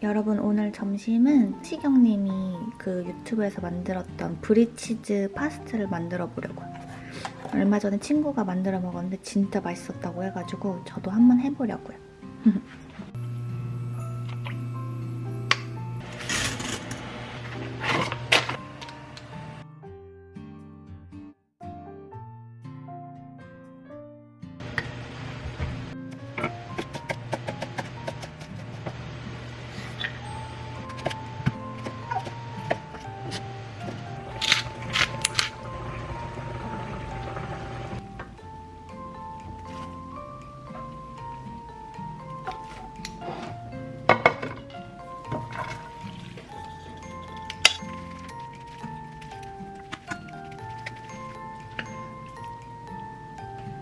여러분 오늘 점심은 시경님이 그 유튜브에서 만들었던 브리치즈 파스트를 만들어 보려고요. 얼마 전에 친구가 만들어 먹었는데 진짜 맛있었다고 해가지고 저도 한번 해보려고요.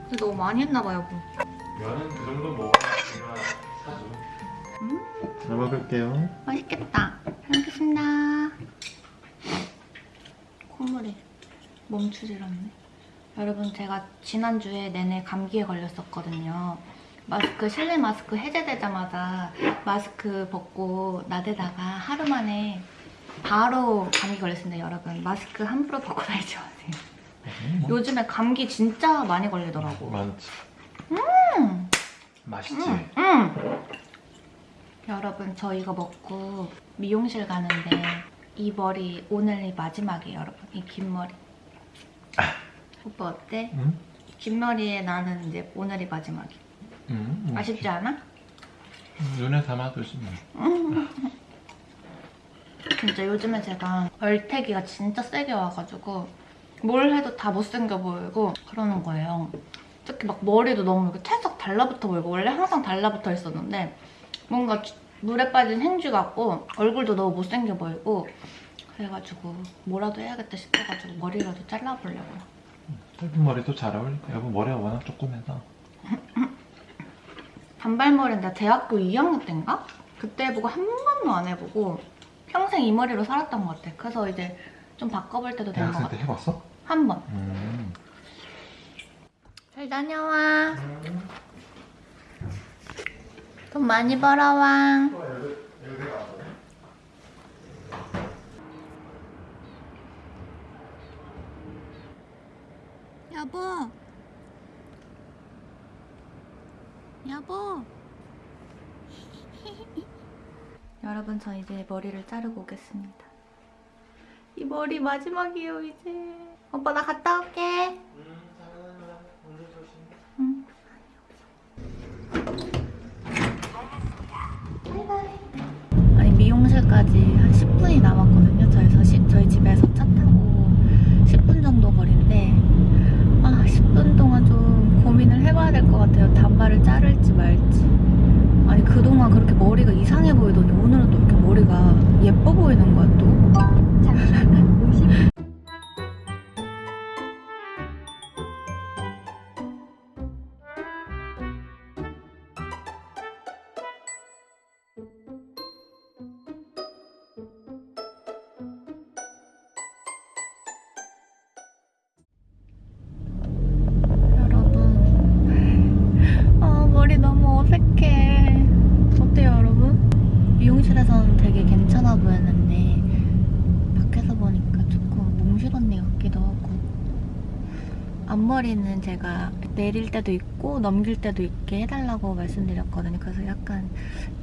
근데 너무 많이 했나봐 여보. 면은 그 정도 먹어야 제가 사줘. 잘 먹을게요. 맛있겠다. 잘 먹겠습니다. 콧물이 멈추질 않네. 여러분 제가 지난주에 내내 감기에 걸렸었거든요. 마스크, 실내 마스크 해제되자마자 마스크 벗고 나대다가 하루 만에 바로 감기 걸렸습니다, 여러분. 마스크 함부로 벗고 다니지 마세요. 뭐? 요즘에 감기 진짜 많이 걸리더라고. 많지. 음! 맛있지? 음, 음. 여러분 저 이거 먹고 미용실 가는데 이 머리 오늘이 마지막이에요 여러분 이 긴 머리 오빠 어때? 응? 긴 머리에 나는 이제 오늘이 마지막이야 응. 응. 아쉽지 않아? 음, 눈에 담아두지 뭐. 진짜 요즘에 제가 얼태기가 진짜 세게 와가지고 뭘 해도 다 못생겨 보이고 그러는 거예요 특히 막 머리도 너무 이렇게 찰싹 달라붙어 보이고 원래 항상 달라붙어 있었는데 뭔가 주- 물에 빠진 행주 같고 얼굴도 너무 못생겨 보이고 그래가지고 뭐라도 해야겠다 싶어가지고 머리라도 잘라보려고요. 짧은 머리도 잘 어울릴까? 여보 머리가 워낙 조그매서. 단발머리는 나 대학교 2학년 때인가? 그때 해보고 한 번도 안 해보고 평생 이 머리로 살았던 것 같아. 그래서 이제 좀 바꿔볼 때도 된것 대학생 같아. 때 해봤어? 한 번. 음. 잘 다녀와. 돈 많이 벌어와. 여보. 여보. 여러분 저 이제 머리를 자르고 오겠습니다. 이 머리 마지막이에요 이제. 오빠 나 갔다 올게. 응. 아니 미용실까지 한 10분이 남았거든 미용실에서는 되게 괜찮아 보였는데 밖에서 보니까 조금 몽실 언니 같기도 하고 앞머리는 제가 내릴 때도 있고 넘길 때도 있게 해달라고 말씀드렸거든요. 그래서 약간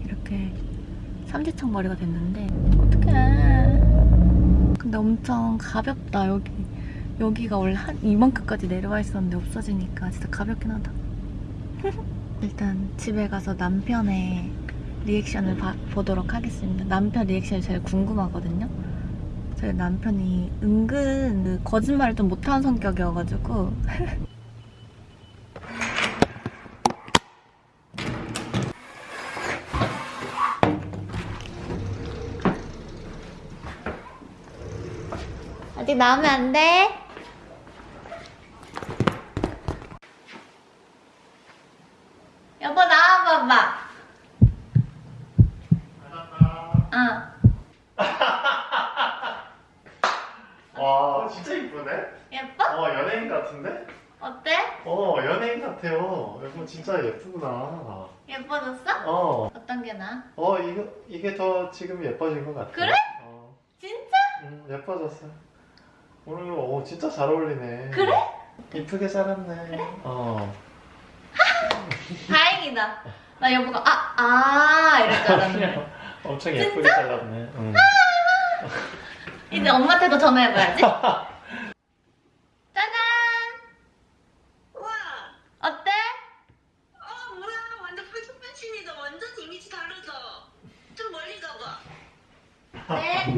이렇게 삼지창 머리가 됐는데 어떡해. 근데 엄청 가볍다. 여기 여기가 원래 한 이만큼까지 내려와 있었는데 없어지니까 진짜 가볍긴 하다. 일단 집에 가서 남편의 리액션을 봐- 보도록 하겠습니다. 남편 리액션이 제일 궁금하거든요. 저희 남편이 은근 그 거짓말을 좀 못하는 성격이어가지고 아직 나오면 안 돼? 여보 나와봐봐. 어. 와 진짜 이쁘네? 예뻐? 어 연예인 같은데? 어때? 어 연 같아요. 여보 진짜 예쁘구나. 예뻐졌어? 어, 어떤 게 나아? 어 이거 이게 더 지금 예뻐진 것 같아. 그래? 어, 진짜? 응 예뻐졌어. 오늘 어 진짜 잘 어울리네. 그래? 이쁘게 잘랐네. 어. 다행이다. 나 여보가 아, 아 이럴 줄 알았는데. 엄청 예쁘게 잘랐네. 응. 이제 엄마한테도 전화해봐야지. 짜잔! 와, 어때? 어 뭐야 완전 펄쩍펄쩍이다 완전 이미지 다르다 좀 멀리 가봐 네.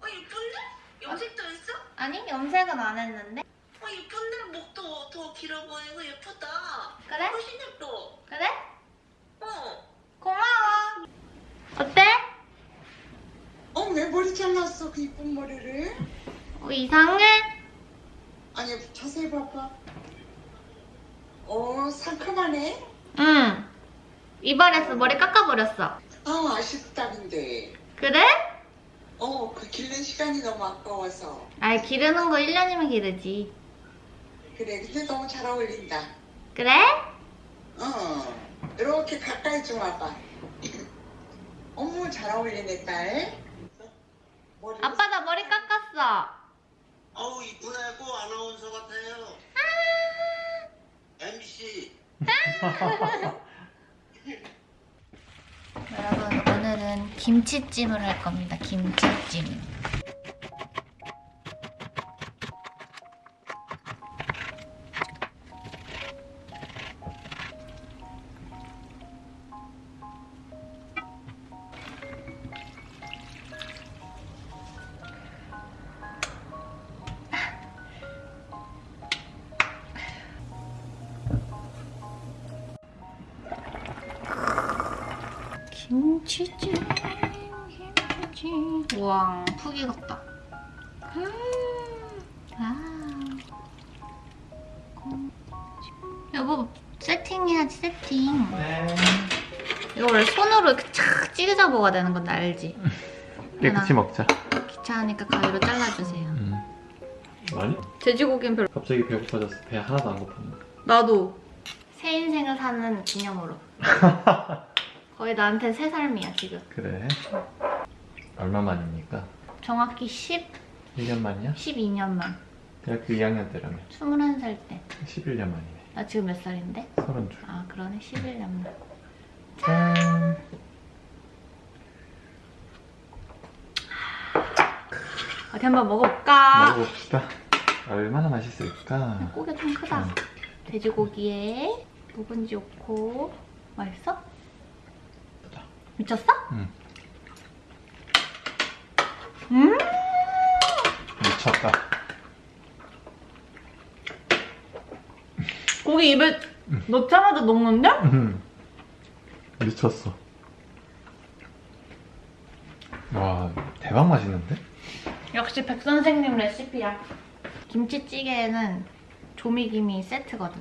어 예쁜데? 염색도 했어? 아니, 염색은 안 했는데. 어 예쁜데 목도 더 길어 보이고 예쁘다 그래? 훨씬 예뻐 그래? 어 고마워. 어때? 어, 왜 머리 잘랐어? 그 이쁜 머리를? 어, 이상해? 아니, 자세히 봐봐. 어, 상큼하네? 응. 이발해서 머리 깎아버렸어. 아, 아쉽다, 근데. 그래? 어, 그 기른 시간이 너무 아까워서. 아이, 기르는 거 1년이면 기르지. 그래, 근데 너무 잘 어울린다. 그래? 어, 이렇게 가까이 좀 와봐. 어머, 잘 어울리네, 딸. 아빠 나 머리 깎았어. 어우 이쁘다고 아나운서 같아요. MBC 여러분 오늘은 김치찜을 할 겁니다. 김치찜. 김치찜 김치찜 우와 푹 익었다 음, 아. 여보 세팅해야지 세팅 네. 이거 원래 손으로 이렇게 착 찢어 먹어야 되는 건데 알지? 깨끗이 먹자. 귀찮으니까 가위로 잘라주세요 음. 아니? 돼지고기는 별로 갑자기 배고파졌어. 배 하나도 안 고팠네. 나도 새 인생을 사는 기념으로 거의 나한테 새 삶이야 지금 그래. 얼마 만입니까? 정확히 10, 1년 만이야? 12년 만 대학교 2학년 때라며. 21살 때나 11년 만이네. 지금 몇 살인데? 32. 아 그러네 11년 만 짠. 어디 한번 먹어볼까? 먹어봅시다. 얼마나 맛있을까? 고기 좀 크다 음. 돼지고기에 묵은지 좋고 맛있어? 미쳤어? 응. 음 미쳤다. 고기 입에 넣자마자 녹는데? 음. 미쳤어. 와, 대박 맛있는데? 역시 백 선생님 레시피야 김치찌개에는 조미김이 세트거든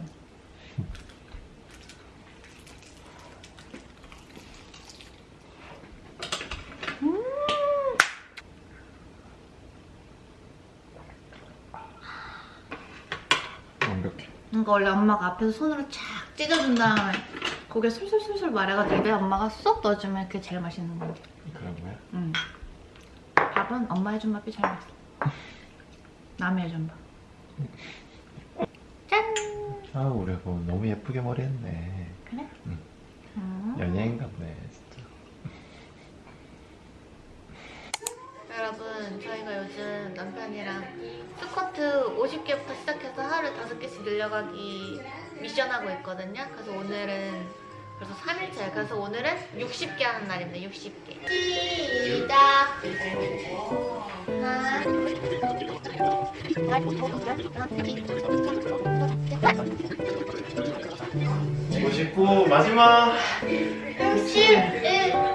완벽해. 이거 원래 엄마가 앞에서 손으로 착 찢어준 다음에 고개 솔솔솔솔 말해가지고 입에 엄마가 쏙 넣어주면 그게 제일 맛있는 거야 그런 거야? 응. 밥은 엄마 해준 밥이 제일 맛있어 남이 해준 밥 짠! 아, 우리 너무 예쁘게 머리 했네. 그래? 응. 음. 연예인 같네, 진짜. 여러분 저희가 요즘 남편이랑 스쿼트 50개부터 하루에 5개씩 늘려가기 미션하고 있거든요. 그래서 오늘은 벌써 3일차예요 그래서 오늘은 60개 하는 날입니다. 60개. 시작! 하나 59 마지막. 61